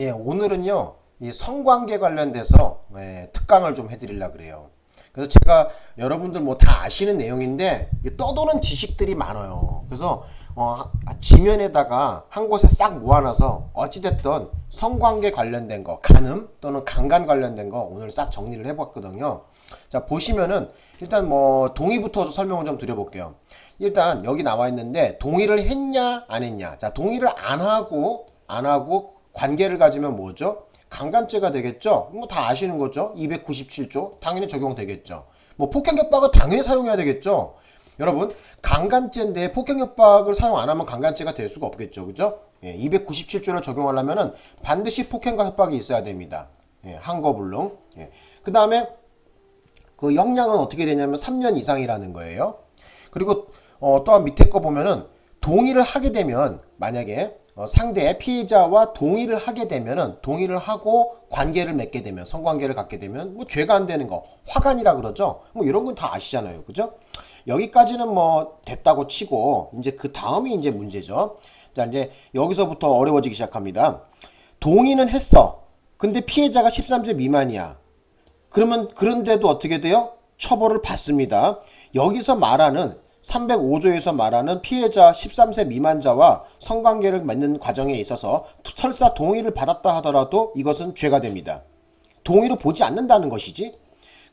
예, 오늘은요, 이 성관계 관련돼서 예, 특강을 좀 해드리려 그래요. 그래서 제가 여러분들 뭐 다 아시는 내용인데 떠도는 지식들이 많아요. 그래서 어, 지면에다가 한 곳에 싹 모아놔서 어찌됐든 성관계 관련된 거, 간음 또는 강간 관련된 거 오늘 싹 정리를 해봤거든요. 자 보시면은 일단 뭐 동의부터 설명을 좀 드려볼게요. 일단 여기 나와 있는데 동의를 했냐 안 했냐. 자 동의를 안 하고 안 하고 관계를 가지면 뭐죠? 강간죄가 되겠죠? 뭐 다 아시는 거죠? 297조 당연히 적용되겠죠. 뭐 폭행협박은 당연히 사용해야 되겠죠? 여러분 강간죄인데 폭행협박을 사용 안 하면 강간죄가 될 수가 없겠죠. 그죠? 예, 297조를 적용하려면 은 반드시 폭행과 협박이 있어야 됩니다. 예, 한거불능. 예. 그 다음에 그 형량은 어떻게 되냐면 3년 이상이라는 거예요. 그리고 어, 또한 밑에 거 보면은 동의를 하게 되면 만약에 어, 상대 피해자와 동의를 하게 되면은 동의를 하고 관계를 맺게 되면 성관계를 갖게 되면 뭐 죄가 안 되는 거 화간이라 그러죠. 뭐 이런 건 다 아시잖아요. 그죠? 여기까지는 뭐 됐다고 치고 이제 그 다음이 이제 문제죠. 자 이제 여기서부터 어려워지기 시작합니다. 동의는 했어. 근데 피해자가 13세 미만이야. 그러면 그런데도 어떻게 돼요? 처벌을 받습니다. 여기서 말하는 305조에서 말하는 피해자 13세 미만자와 성관계를 맺는 과정에 있어서 설사 동의를 받았다 하더라도 이것은 죄가 됩니다. 동의로 보지 않는다는 것이지.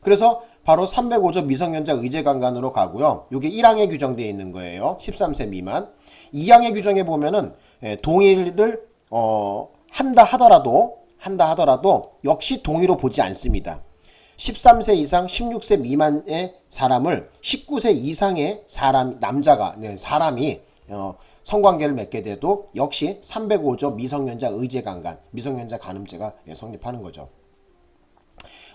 그래서 바로 305조 미성년자 의제강간으로 가고요. 이게 1항에 규정되어 있는 거예요. 13세 미만. 2항의 규정에 보면은 예, 동의를 어, 한다 하더라도 한다 하더라도 역시 동의로 보지 않습니다. 13세 이상 16세 미만의 사람을 19세 이상의 사람 남자가 네, 사람이 어, 성관계를 맺게 돼도 역시 305조 미성년자 의제강간 미성년자 간음죄가 예, 성립하는 거죠.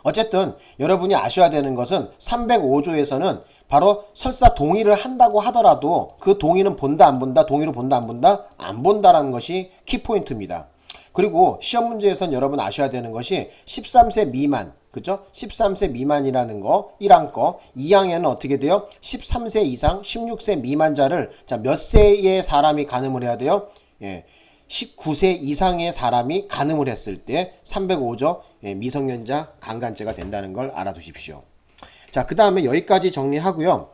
어쨌든 여러분이 아셔야 되는 것은 305조에서는 바로 설사 동의를 한다고 하더라도 그 동의는 본다 안 본다 동의를 본다 안 본다 안 본다라는 것이 키포인트입니다. 그리고 시험 문제에선 여러분 아셔야 되는 것이 13세 미만 그죠? 13세 미만이라는 거 1항 거 2항에는 어떻게 돼요? 13세 이상 16세 미만자를 자 몇 세의 사람이 가늠을 해야 돼요? 예. 19세 이상의 사람이 가늠을 했을 때 305조 예, 미성년자 강간죄가 된다는 걸 알아두십시오. 자, 그 다음에 여기까지 정리하고요.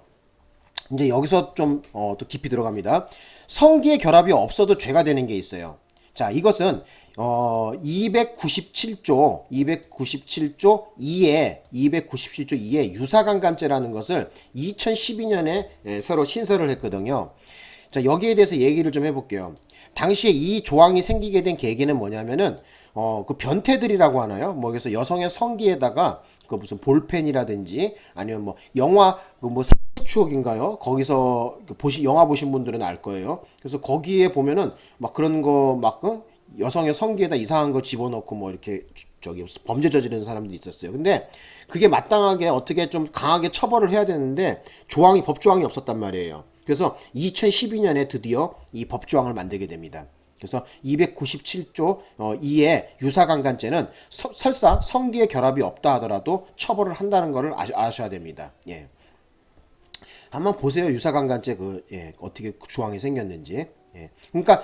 이제 여기서 좀, 어, 또 깊이 들어갑니다. 성기의 결합이 없어도 죄가 되는 게 있어요. 자, 이것은, 어, 297조, 297조 2에, 297조 2에 유사강간죄라는 것을 2012년에 예, 새로 신설을 했거든요. 자, 여기에 대해서 얘기를 좀 해볼게요. 당시에 이 조항이 생기게 된 계기는 뭐냐면은 어, 그 변태들이라고 하나요? 뭐, 그래서 여성의 성기에다가 그 무슨 볼펜이라든지 아니면 뭐, 영화, 그뭐 추억인가요? 거기서 그 보시, 영화 보신 분들은 알 거예요. 그래서 거기에 보면은 막 그런 거 막, 어? 여성의 성기에다 이상한 거 집어넣고 뭐 이렇게 저기 범죄 저지르는 사람들이 있었어요. 근데 그게 마땅하게 어떻게 좀 강하게 처벌을 해야 되는데 조항이, 법조항이 없었단 말이에요. 그래서 2012년에 드디어 이 법조항을 만들게 됩니다. 그래서 297조 2의 유사강간죄는 서, 설사 성기의 결합이 없다 하더라도 처벌을 한다는 것을 아셔야 됩니다. 예. 한번 보세요. 유사강간죄 그 예, 어떻게 조항이 생겼는지. 예. 그러니까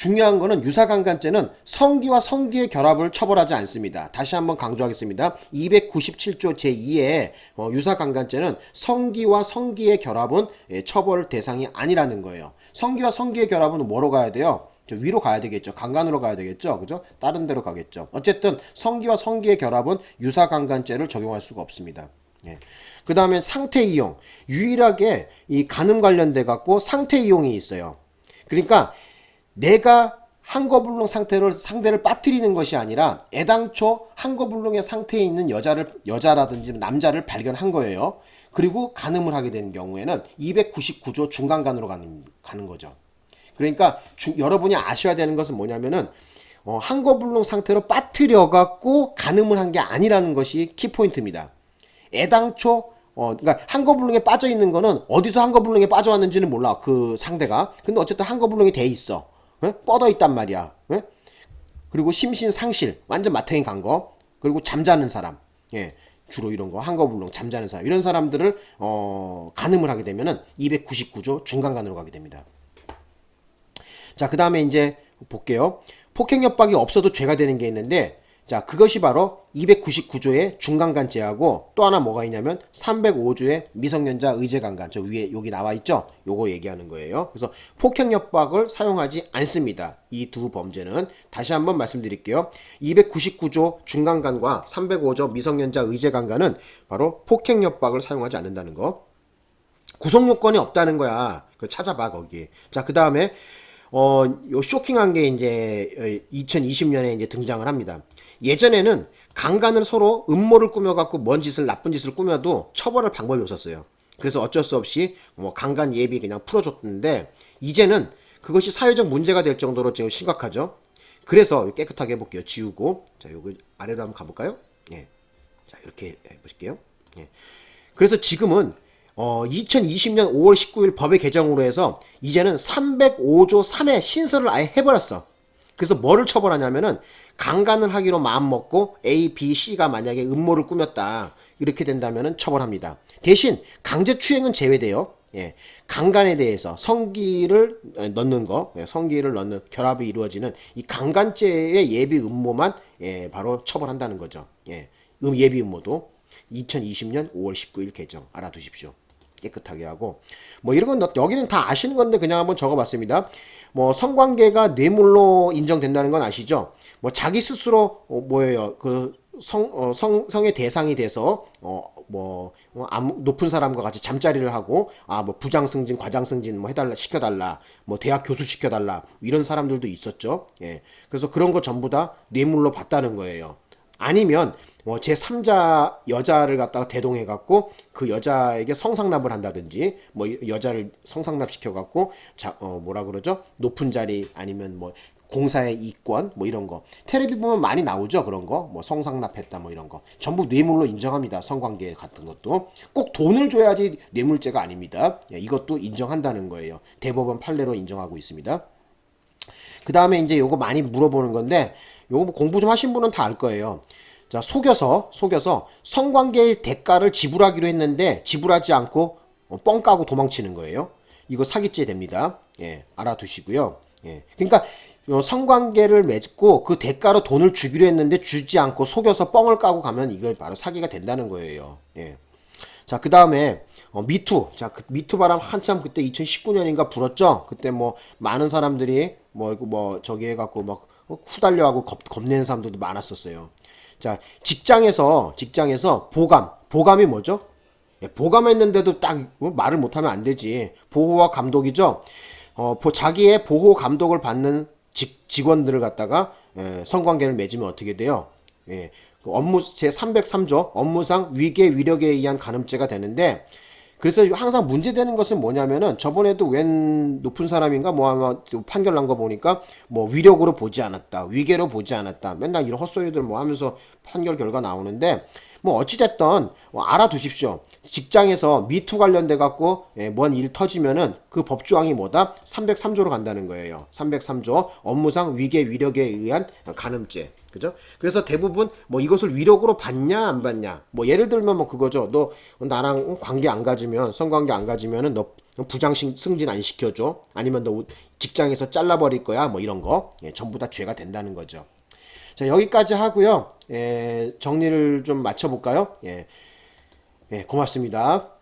중요한 거는 유사강간죄는 성기와 성기의 결합을 처벌하지 않습니다. 다시 한번 강조하겠습니다. 297조 제2의 어, 유사강간죄는 성기와 성기의 결합은 예, 처벌 대상이 아니라는 거예요. 성기와 성기의 결합은 뭐로 가야 돼요? 위로 가야 되겠죠. 강간으로 가야 되겠죠. 그죠? 다른 데로 가겠죠. 어쨌든 성기와 성기의 결합은 유사강간죄를 적용할 수가 없습니다. 예. 그 다음에 상태 이용. 유일하게 이 간음 관련돼 갖고 상태 이용이 있어요. 그러니까 내가 한거불능 상태를 상대를 빠뜨리는 것이 아니라 애당초 한거불능의 상태에 있는 여자를 여자라든지 남자를 발견한 거예요. 그리고 간음을 하게 되는 경우에는 299조 중간간으로 가는 가는 거죠. 그러니까 주, 여러분이 아셔야 되는 것은 뭐냐면은 어, 한거불능 상태로 빠뜨려 갖고 간음을 한 게 아니라는 것이 키포인트입니다. 애당초 어, 그러니까 한거불능에 빠져 있는 거는 어디서 한거불능에 빠져왔는지는 몰라 그 상대가. 근데 어쨌든 한거불능이 돼 있어. 에? 뻗어 있단 말이야. 에? 그리고 심신상실 완전 마탱이 간 거. 그리고 잠자는 사람. 예. 주로 이런 거 한거불능 잠자는 사람 이런 사람들을 어, 간음을 하게 되면은 299조 중간간으로 가게 됩니다. 자, 그 다음에 이제 볼게요. 폭행 협박이 없어도 죄가 되는 게 있는데 자, 그것이 바로 299조의 중간간죄하고 또 하나 뭐가 있냐면 305조의 미성년자 의제강간. 저 위에 여기 나와 있죠? 요거 얘기하는 거예요. 그래서 폭행 협박을 사용하지 않습니다. 이 두 범죄는 다시 한번 말씀드릴게요. 299조 중간간과 305조 미성년자 의제강간은 바로 폭행 협박을 사용하지 않는다는 거. 구속 요건이 없다는 거야. 그 찾아봐 거기. 자, 그 다음에 어, 요 쇼킹한 게 이제 2020년에 이제 등장을 합니다. 예전에는 강간을 서로 음모를 꾸며갖고 뭔 짓을 나쁜 짓을 꾸며도 처벌할 방법이 없었어요. 그래서 어쩔 수 없이 뭐 강간 예비 그냥 풀어줬는데 이제는 그것이 사회적 문제가 될 정도로 지금 심각하죠. 그래서 깨끗하게 해볼게요. 지우고 자 요거 아래로 한번 가볼까요? 예. 자 이렇게 해볼게요. 예. 그래서 지금은 어, 2020년 5월 19일 법의 개정으로 해서 이제는 305조 3의 신설을 아예 해버렸어. 그래서 뭐를 처벌하냐면은 강간을 하기로 마음먹고 A, B, C가 만약에 음모를 꾸몄다. 이렇게 된다면은 처벌합니다. 대신 강제추행은 제외돼요. 예. 강간에 대해서 성기를 넣는 거, 예, 성기를 넣는 결합이 이루어지는 이 강간죄의 예비 음모만 예, 바로 처벌한다는 거죠. 예. 음 예비 음모도 2020년 5월 19일 개정 알아두십시오. 깨끗하게 하고 뭐 이런 건 여기는 다 아시는 건데 그냥 한번 적어봤습니다. 뭐 성관계가 뇌물로 인정된다는 건 아시죠? 뭐 자기 스스로 어, 뭐예요 그 성, 어, 성, 성의 대상이 돼서, 어, 뭐, 뭐 아무, 높은 사람과 같이 잠자리를 하고, 아, 뭐, 부장 승진, 과장 승진, 뭐, 해달라, 시켜달라, 뭐, 대학 교수 시켜달라, 이런 사람들도 있었죠. 예. 그래서 그런 거 전부 다 뇌물로 봤다는 거예요. 아니면, 뭐, 제 3자 여자를 갖다가 대동해 갖고, 그 여자에게 성상납을 한다든지, 뭐, 여자를 성상납 시켜 갖고, 자, 어, 뭐라 그러죠? 높은 자리, 아니면 뭐, 공사의 이권 뭐 이런 거. 테레비 보면 많이 나오죠 그런 거뭐 성상납했다 뭐 이런 거. 전부 뇌물로 인정합니다 성관계 같은 것도. 꼭 돈을 줘야지 뇌물죄가 아닙니다. 예, 이것도 인정한다는 거예요. 대법원 판례로 인정하고 있습니다. 그 다음에 이제 요거 많이 물어보는 건데 요거 뭐 공부 좀 하신 분은 다 알 거예요 자 속여서 속여서 성관계의 대가를 지불하기로 했는데 지불하지 않고 어, 뻥 까고 도망치는 거예요 이거 사기죄 됩니다 예 알아두시고요 예 그러니까 성관계를 맺고 그 대가로 돈을 주기로 했는데 주지 않고 속여서 뻥을 까고 가면 이걸 바로 사기가 된다는 거예요. 예. 자, 그 다음에 어, 미투. 자, 그 미투 바람 한참 그때 2019년인가 불었죠. 그때 뭐 많은 사람들이 뭐, 뭐 저기 해갖고 막 후달려하고 겁, 겁내는 사람들도 많았었어요. 자, 직장에서 직장에서 보감. 보감이 뭐죠? 예, 보감했는데도 딱뭐 말을 못하면 안 되지. 보호와 감독이죠. 어, 자기의 보호 감독을 받는 직, 직원들을 갖다가 예, 성관계를 맺으면 어떻게 돼요? 예, 그 업무 제 303조 업무상 위계 위력에 의한 간음죄가 되는데 그래서 항상 문제되는 것은 뭐냐면은 저번에도 웬 높은 사람인가 뭐 아마 판결 난 거 보니까 뭐 위력으로 보지 않았다 위계로 보지 않았다 맨날 이런 헛소리들 뭐 하면서 판결 결과 나오는데 뭐 어찌됐던 뭐 알아두십시오. 직장에서 미투 관련돼 갖고 예, 뭔일 터지면은 그 법조항이 뭐다? 303조로 간다는 거예요. 303조 업무상 위계 위력에 의한 간음죄. 그죠? 그래서 대부분 뭐 이것을 위력으로 받냐 안 받냐. 뭐 예를 들면 뭐 그거죠. 너 나랑 관계 안 가지면 성관계 안 가지면은 너 부장 승진 안 시켜줘. 아니면 너 직장에서 잘라버릴 거야. 뭐 이런 거. 예, 전부 다 죄가 된다는 거죠. 자, 여기까지 하고요. 예, 정리를 좀 맞춰볼까요? 예, 예, 고맙습니다.